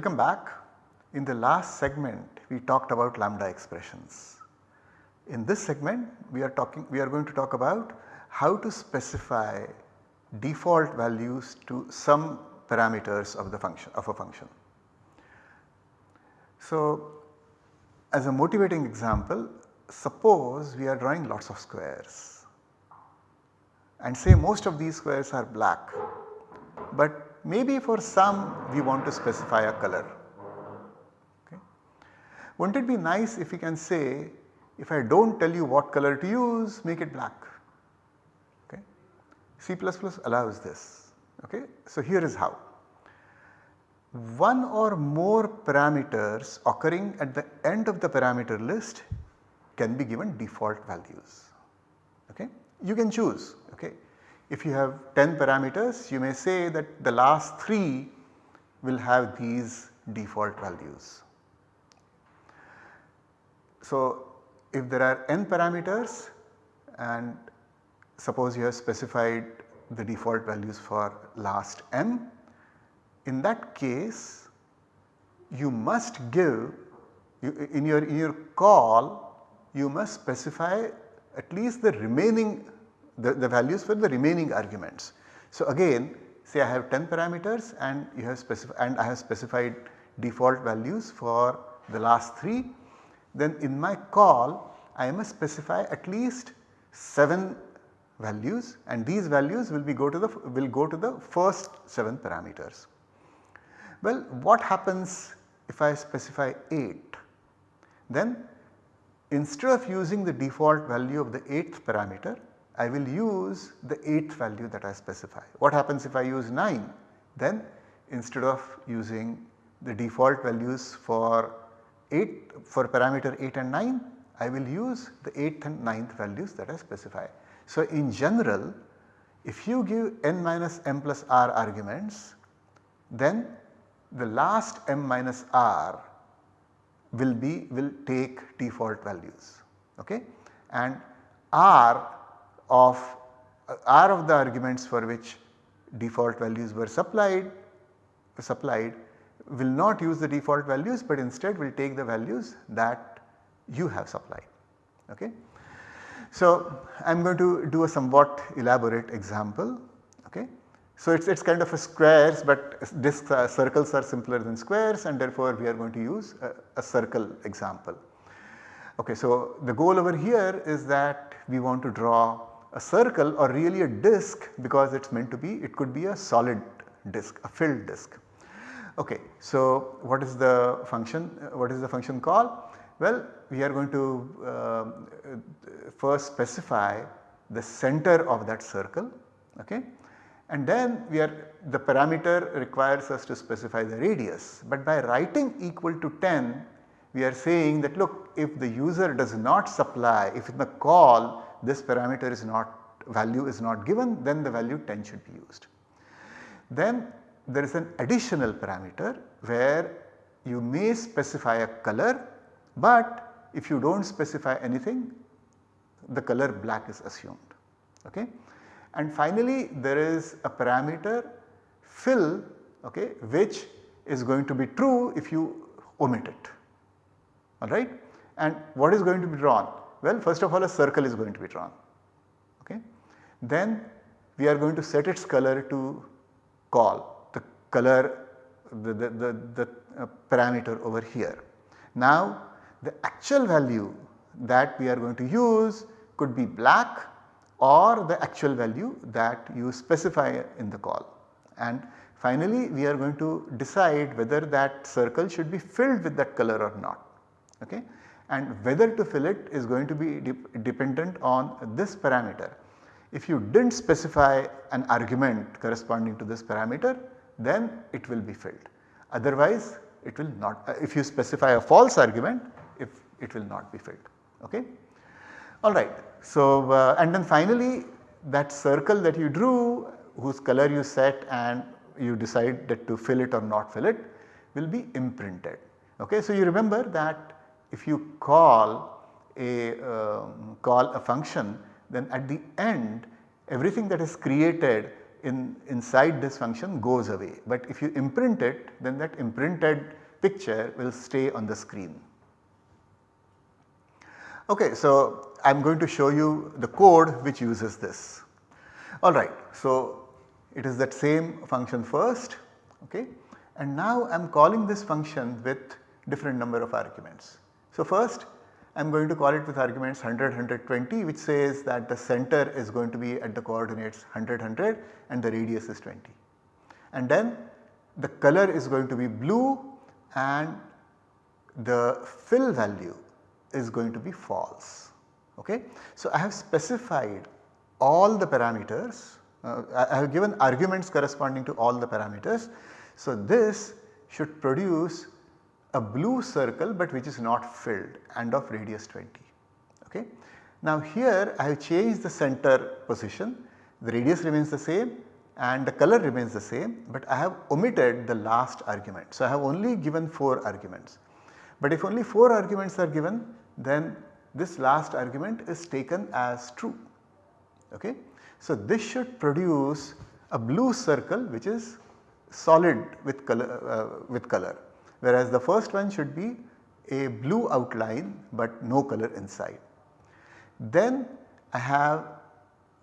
Welcome back. In the last segment we talked about lambda expressions. In this segment we are talking we are going to talk about how to specify default values to some parameters of the function of a function. So as a motivating example suppose we are drawing lots of squares and say most of these squares are black but maybe for some we want to specify a color. Okay. Wouldn't it be nice if we can say if I do not tell you what color to use make it black. Okay. C allows this. Okay. So here is how. One or more parameters occurring at the end of the parameter list can be given default values. Okay. You can choose okay. If you have 10 parameters you may say that the last 3 will have these default values. So if there are n parameters and suppose you have specified the default values for last m, in that case you must give you, in your in your call you must specify at least the remaining the, the values for the remaining arguments. So again say I have 10 parameters and you have specified and I have specified default values for the last 3 then in my call I must specify at least 7 values and these values will be go to the will go to the first 7 parameters. Well what happens if I specify 8 then instead of using the default value of the 8th parameter I will use the 8th value that I specify. What happens if I use 9? Then instead of using the default values for 8 for parameter 8 and 9 I will use the 8th and 9th values that I specify. So in general if you give n minus m plus r arguments then the last m minus r will be will take default values okay and r of uh, r of the arguments for which default values were supplied supplied will not use the default values but instead will take the values that you have supplied. Okay. So I am going to do a somewhat elaborate example. Okay. So it is it's kind of a squares but discs uh, circles are simpler than squares and therefore we are going to use a, a circle example. Okay, so the goal over here is that we want to draw a circle or really a disk because it is meant to be it could be a solid disk a filled disk. Okay, so what is the function what is the function call? Well we are going to uh, first specify the center of that circle okay and then we are the parameter requires us to specify the radius but by writing equal to 10 we are saying that look if the user does not supply if in the call this parameter is not value is not given then the value 10 should be used. Then there is an additional parameter where you may specify a color but if you do not specify anything the color black is assumed. Okay. And finally there is a parameter fill okay, which is going to be true if you omit it alright. And what is going to be drawn? Well first of all a circle is going to be drawn okay. Then we are going to set its color to call the color the, the, the, the uh, parameter over here. Now the actual value that we are going to use could be black or the actual value that you specify in the call. And finally we are going to decide whether that circle should be filled with that color or not. Okay? And whether to fill it is going to be de dependent on this parameter. If you did not specify an argument corresponding to this parameter then it will be filled. Otherwise it will not uh, if you specify a false argument if it will not be filled. Okay? Alright. So uh, and then finally that circle that you drew whose color you set and you decide that to fill it or not fill it will be imprinted. Okay? So you remember that if you call a uh, call a function then at the end everything that is created in inside this function goes away. But if you imprint it then that imprinted picture will stay on the screen. Okay, so I am going to show you the code which uses this. Alright, so it is that same function first okay and now I am calling this function with different number of arguments. So first I am going to call it with arguments 100, 120 which says that the center is going to be at the coordinates 100, 100 and the radius is 20. And then the color is going to be blue and the fill value is going to be false. Okay? So I have specified all the parameters, uh, I have given arguments corresponding to all the parameters. So this should produce a blue circle but which is not filled and of radius 20. Okay. Now here I have changed the center position, the radius remains the same and the color remains the same but I have omitted the last argument. So I have only given 4 arguments. But if only 4 arguments are given then this last argument is taken as true. Okay. So this should produce a blue circle which is solid with color, uh, with color whereas the first one should be a blue outline but no color inside. Then I have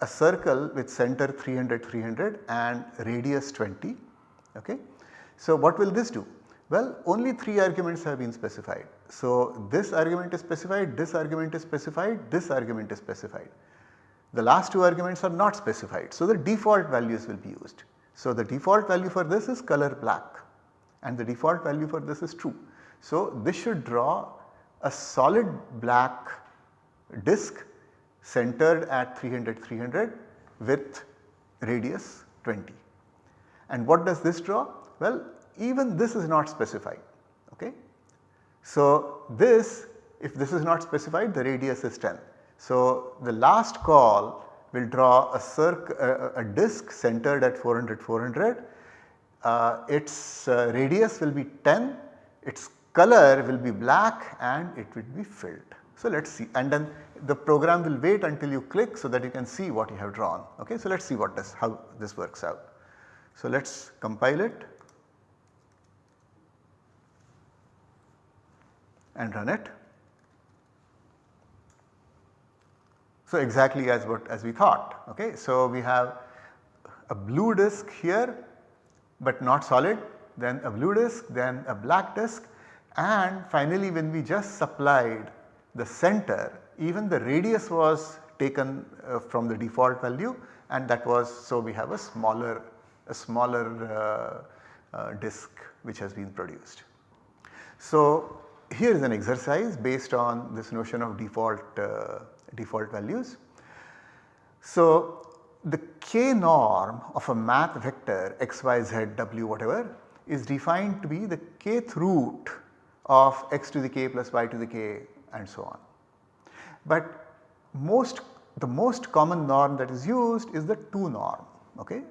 a circle with center 300 300 and radius 20 okay. So what will this do? Well only 3 arguments have been specified. So this argument is specified, this argument is specified, this argument is specified. The last two arguments are not specified. So the default values will be used. So the default value for this is color black and the default value for this is true. So this should draw a solid black disk centered at 300 300 with radius 20. And what does this draw? Well even this is not specified okay. So this if this is not specified the radius is 10. So the last call will draw a circle a, a disk centered at 400 400 uh, its uh, radius will be 10, its color will be black and it will be filled. So let us see and then the program will wait until you click so that you can see what you have drawn. Okay, so let us see what this how this works out. So let us compile it and run it. So exactly as what as we thought. Okay, so we have a blue disk here but not solid then a blue disk then a black disk and finally when we just supplied the center even the radius was taken uh, from the default value and that was so we have a smaller a smaller uh, uh, disk which has been produced. So here is an exercise based on this notion of default uh, default values. So the k norm of a math vector x, y, z, w whatever is defined to be the kth root of x to the k plus y to the k and so on. But most the most common norm that is used is the 2 norm okay.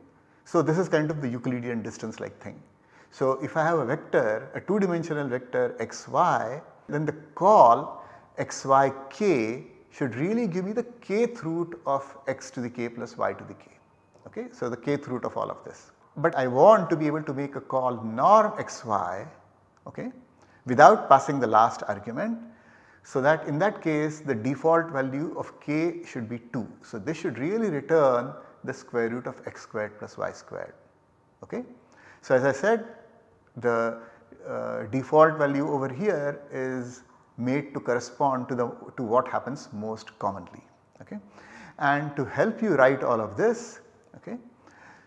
So this is kind of the Euclidean distance like thing. So if I have a vector a 2 dimensional vector xy then the call xyk should really give me the kth root of x to the k plus y to the k. Okay? So, the kth root of all of this. But I want to be able to make a call norm xy okay, without passing the last argument. So, that in that case the default value of k should be 2. So, this should really return the square root of x squared plus y squared. Okay? So, as I said the uh, default value over here is made to correspond to the to what happens most commonly. Okay. And to help you write all of this, okay,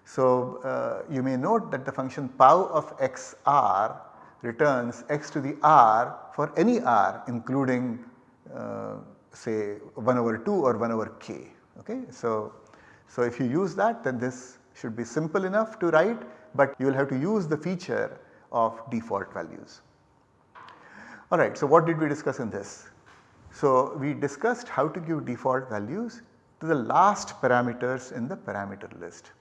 so uh, you may note that the function pow of xr returns x to the r for any r including uh, say 1 over 2 or 1 over k. Okay. So, so if you use that then this should be simple enough to write but you will have to use the feature of default values. Alright, so what did we discuss in this? So we discussed how to give default values to the last parameters in the parameter list.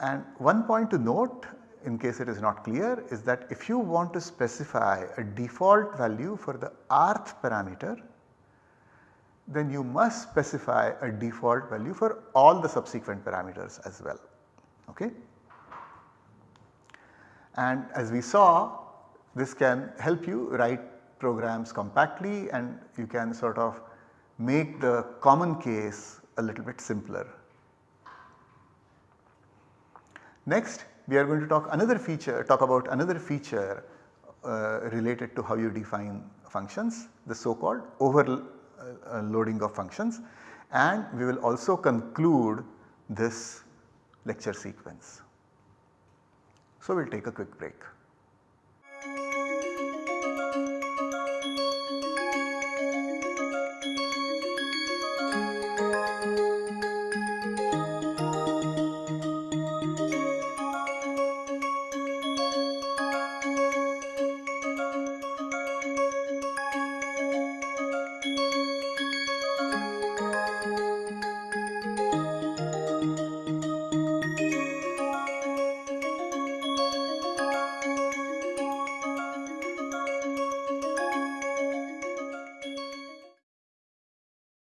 And one point to note in case it is not clear is that if you want to specify a default value for the rth parameter then you must specify a default value for all the subsequent parameters as well. Okay. And as we saw this can help you write programs compactly and you can sort of make the common case a little bit simpler. Next we are going to talk another feature talk about another feature uh, related to how you define functions the so called overloading uh, of functions and we will also conclude this lecture sequence. So, we will take a quick break.